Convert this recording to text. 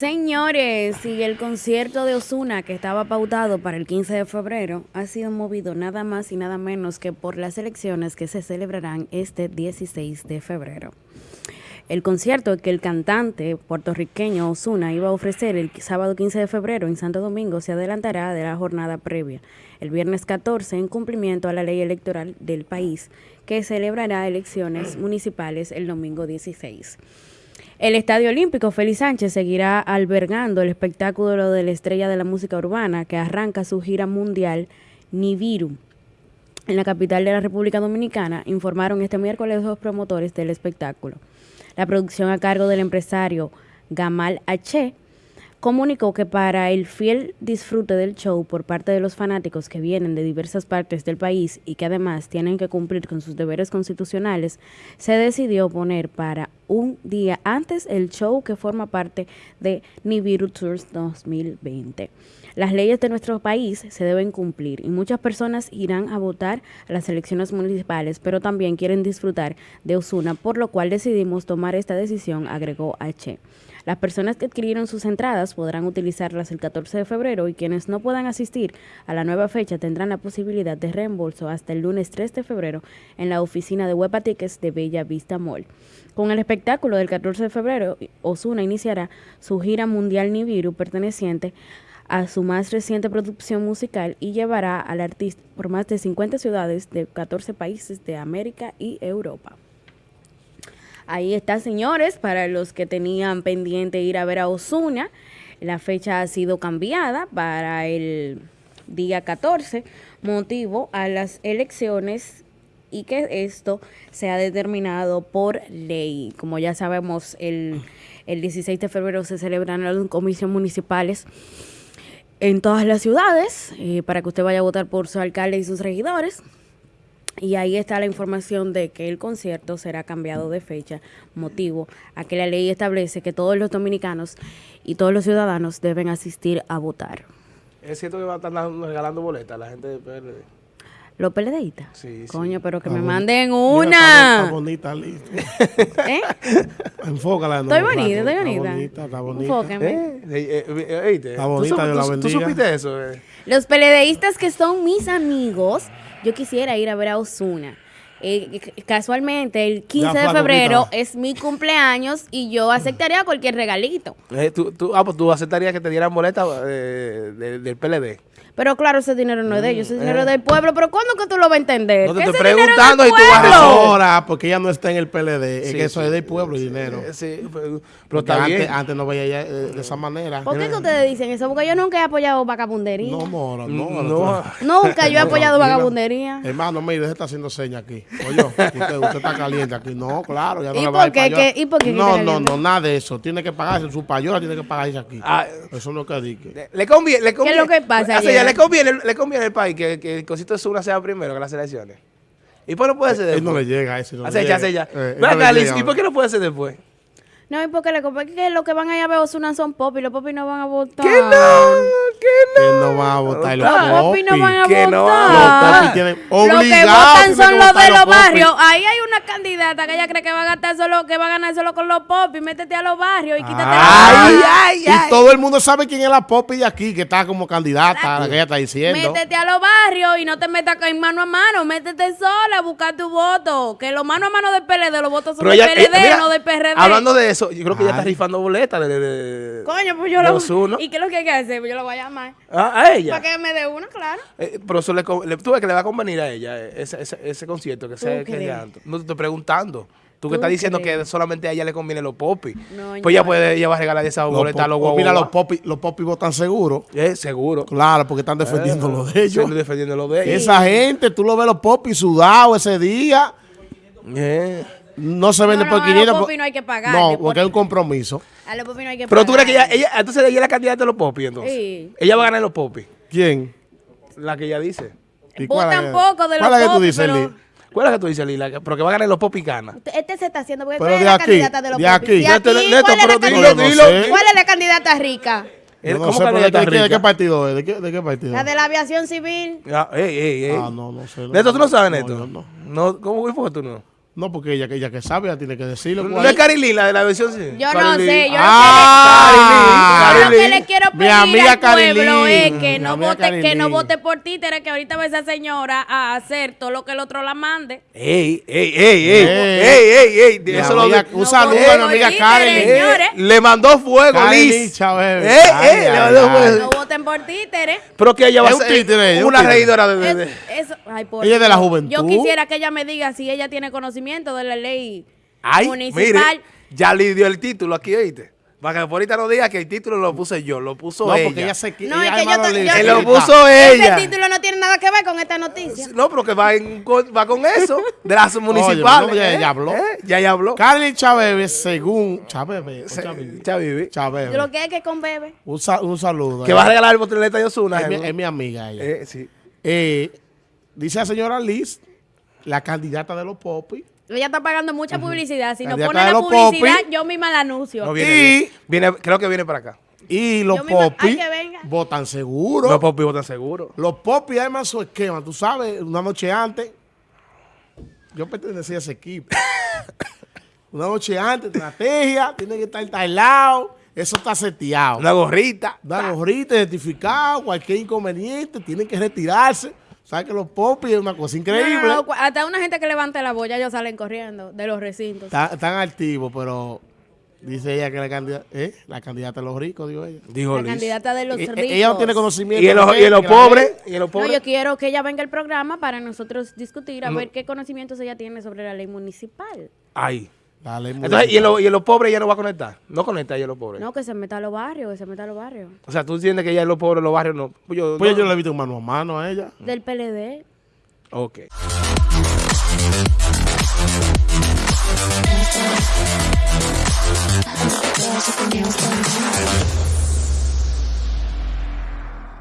Señores, y el concierto de Osuna que estaba pautado para el 15 de febrero ha sido movido nada más y nada menos que por las elecciones que se celebrarán este 16 de febrero. El concierto que el cantante puertorriqueño Osuna iba a ofrecer el sábado 15 de febrero en Santo Domingo se adelantará de la jornada previa, el viernes 14, en cumplimiento a la ley electoral del país, que celebrará elecciones municipales el domingo 16. El Estadio Olímpico Félix Sánchez seguirá albergando el espectáculo de la estrella de la música urbana que arranca su gira mundial Nibiru. En la capital de la República Dominicana informaron este miércoles los promotores del espectáculo. La producción a cargo del empresario Gamal H comunicó que para el fiel disfrute del show por parte de los fanáticos que vienen de diversas partes del país y que además tienen que cumplir con sus deberes constitucionales, se decidió poner para un día antes el show que forma parte de Nibiru Tours 2020. Las leyes de nuestro país se deben cumplir y muchas personas irán a votar a las elecciones municipales, pero también quieren disfrutar de Osuna, por lo cual decidimos tomar esta decisión, agregó H. Las personas que adquirieron sus entradas podrán utilizarlas el 14 de febrero y quienes no puedan asistir a la nueva fecha tendrán la posibilidad de reembolso hasta el lunes 3 de febrero en la oficina de Huepa Tickets de Bella Vista Mall. Con el espectáculo del 14 de febrero, Osuna iniciará su gira mundial Nibiru perteneciente a su más reciente producción musical y llevará al artista por más de 50 ciudades de 14 países de América y Europa. Ahí está, señores, para los que tenían pendiente ir a ver a Osuna. La fecha ha sido cambiada para el día 14, motivo a las elecciones y que esto se ha determinado por ley. Como ya sabemos, el, el 16 de febrero se celebran las comisiones municipales en todas las ciudades eh, para que usted vaya a votar por su alcalde y sus regidores. Y ahí está la información de que el concierto será cambiado de fecha, motivo a que la ley establece que todos los dominicanos y todos los ciudadanos deben asistir a votar. Es cierto que va a estar regalando boletas la gente de PRD. ¿Los PLDistas? Sí, sí. Coño, pero que me manden una. Está, bonita, listo. ¿Eh? Enfócala. Estoy no, bonita, Flaco. estoy bonita. Está bonita, está bonita. Enfóqueme. ¿Eh? Eh, eh, Está ¿tú bonita, la tú- ¿Tú bendiga. supiste eso? eh? Los PLDistas que son mis amigos, yo quisiera ir a ver a Osuna. Eh, casualmente, el 15 de febrero es mi cumpleaños y yo aceptaría cualquier regalito. Eh, tú, tú- ah, pues tú aceptarías que te dieran boletas eh, de- del PLD. Pero claro, ese dinero no es de ellos, ese dinero es del pueblo. Pero ¿cuándo que tú lo vas a entender? No te Que estoy es preguntando y tú vas a. Ahora, porque ella no está en el PLD, es Sí, que eso sí. es del pueblo y dinero. Eh, sí, pero, pero está antes, bien. antes no veía ella, eh, de esa manera. ¿Por qué que ustedes dicen eso? Porque yo nunca he apoyado vagabundería. No, mora, no. No. no. Nunca yo he apoyado vagabundería. Hermano, mire, usted está haciendo señas aquí. Oye, usted, usted está caliente aquí. No, claro, ya no ¿Y le por va a dar qué? payola. ¿Qué- y por qué que No, no, no, nada de eso. Tiene que pagarse su payola, tiene que pagarse aquí. Ah, Eso no que dique. le- le conviene, le conviene, lo que pasa, le conviene, le conviene al país que, que el cosito de Zuna sea primero que las elecciones. ¿Y por qué no puede ser Él después? no le llega a ese. No. Eh, no. ¿y por qué no puede ser después? No, y porque le compré que lo que van allá a ver Osuna son pop y los popis no van a votar. ¿Qué no? ¿Qué Que no? no va a votar los Los popis no van a Que no van a Los votar. popis tienen Lo que obligados. votan son que los de los barrios. Ahí hay una candidata que ella cree que va a gastar solo, que va a ganar solo con los popis. Métete a los barrios y quítate Ay, la ay, y todo el mundo sabe quién es la Popi de aquí, que está como candidata, la que ella está diciendo. Métete a los barrios y no te metas en mano a mano. Métete sola a buscar tu voto. Que los mano a mano del PLD, los votos son Pero del ella- PLD, eh, mira, no del PRD. Hablando de eso, yo creo que ella está rifando boletas de, de, de- Coño, pues yo lo. ¿Y qué es lo que hay que hacer? Pues yo lo voy a llamar. Ah, a ella. Para que me dé una, claro. Eh, pero eso le, le- tú ves que le va a convenir a ella eh, ese, ese, ese concierto que sea que ella- No te estoy preguntando. Tú que ¿Tú estás diciendo que solamente a ella le conviene los popis. No, pues ella no. puede, ella va a regalar esa Los boleta a los pop- guau, mira, los popis, los popis votan seguro. Eh, seguro. Claro, porque están defendiendo lo de ellos. defendiendo lo de ellos. Esa gente, tú lo ves los popis sudados ese día. Eh. No se vende No, por no, a 500. los popis no hay que pagar. No, de porque hay un compromiso. A los popis no hay que Pero tú crees que ella, pagar. ella, entonces ella es la candidata de los popis, entonces. Sí. Ella va a ganar en los popis. ¿Quién? La que ella dice. ¿Y cuál Votan es? poco de ¿Cuál los es que tú dices, pero- Lee? ¿Cuál es la que tú dices, Lila? Que- Pero que va a ganar los popis gana. Este se está haciendo porque Pero eres de la aquí, candidata de los de aquí. ¿De? Neto, ¿Cuál es pero la dilo, candidata? no sé. ¿Cuál es la candidata rica? Él- Yo no ¿Cómo sé, pero ¿de qué, de partido es? ¿De qué, de qué partido? La de la aviación civil. Ah, ey, ey, ey. Ah, no, no sé. Neto, ¿tú no sabes, Neto? no. No, ¿Cómo fue tú no? No, porque ella, que ella que sabe, ella tiene que decirlo. ¿No ¿cuál es Carilín la de la versión? Sí. Yo no sé, yo Ah, lo que le, yo lo que le quiero Mi pedir amiga al pueblo Carilín. es que no vote, que no vote por títeres, que ahorita va esa señora a hacer todo lo que el otro la mande. Ey, ey, ey, ey, Ey. ey, ey, ey, eso lo amiga- de- un saludo a mi amiga Karen. señores. Le mandó fuego, Liz. Chávez. Eh, eh, le ay, mandó fuego. Por títeres. Pero que ella va a ser títere, una títere. regidora de... de- Es- de- eso, ay, por Ella es de la juventud. Yo quisiera que ella me diga si ella tiene conocimiento de la ley Ay, municipal. mire, ya le dio el título aquí, oíste. Para que por ahorita no diga que el título lo puse yo, lo puso No, ella. porque ella se No, es ella que yo le- yo- Que lo puso ella. Ese título no tiene nada que ver con esta noticia. No, pero que va, en con- va con eso, de las municipales. no, ya- ¿eh? ya habló. ¿Eh? Ya ya habló. Carly Chávez, según Chávez, o Se- Chávez, Chavivi. Chávez, Lo que es que con bebé. un, sa- un saludo. Que va a regalar el boteleta de Osuna. es, mi, es mi amiga ella. Eh, sí. Eh, dice la señora Liz, la candidata de los popis, Ella está pagando mucha publicidad. Si no Candidata pone la los publicidad, popis. yo misma la anuncio. No viene, Y- viene. Viene- creo que viene para acá. y los popis votan seguro. No, papi, votan seguro. Los popis además su esquema, tú sabes, una noche antes, yo pertenecía a ese equipo. una noche antes, estrategia, tiene que estar tailado, eso está seteado. Una gorrita. Una gorrita identificada, cualquier inconveniente, tienen que retirarse. ¿Sabes que los popis es una cosa increíble? no, no, cu- hasta una gente que levante la boya, ellos salen corriendo de los recintos. Están, están activos, pero dice ella que la candidata, ¿eh? la candidata de los ricos, digo ella. Dijo La Liz. candidata de los Eh, ricos. eh, ella no tiene conocimiento. Y en los, de y en los pobres. Y en los No, pobres. yo quiero que ella venga al programa para nosotros discutir, a ver qué conocimientos ella tiene sobre la ley municipal. Ay. La ley Entonces, y en, los, y en los pobres ella no va a conectar. No conecta ella en los pobres. No, que se meta a los barrios, que se meta a los barrios. O sea, tú entiendes que ella en los pobres, en los barrios no. Pues yo, Pues no. yo le he visto mano a mano a ella. Del PLD. Ok.